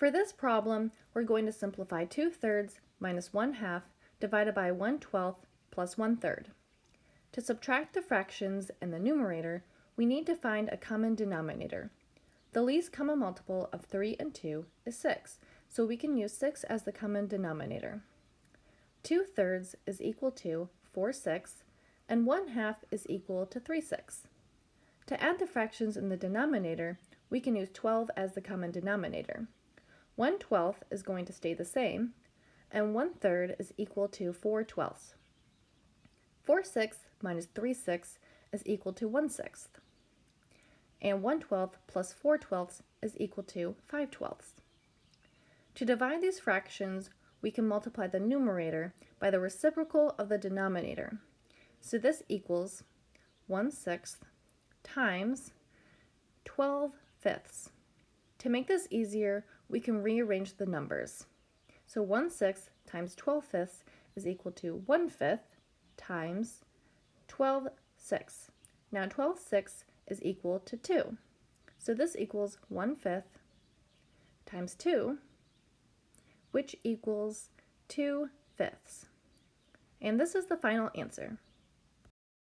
For this problem, we're going to simplify 2 thirds minus 1 half divided by 1 12th plus 1 third. To subtract the fractions in the numerator, we need to find a common denominator. The least common multiple of 3 and 2 is 6, so we can use 6 as the common denominator. 2 thirds is equal to 4 sixths, and 1 half is equal to 3 sixths. To add the fractions in the denominator, we can use 12 as the common denominator. 1 twelfth is going to stay the same, and 1 third is equal to 4 twelfths. 4 sixths minus 3 sixths is equal to 1 sixth. And 1 twelfth plus 4 twelfths is equal to 5 twelfths. To divide these fractions, we can multiply the numerator by the reciprocal of the denominator. So this equals 1 sixth times 12 fifths. To make this easier, we can rearrange the numbers. So 1 sixth times 12 fifths is equal to 1 fifth times 12 sixths. Now 12 sixths is equal to 2. So this equals 1 fifth times 2, which equals 2 fifths. And this is the final answer.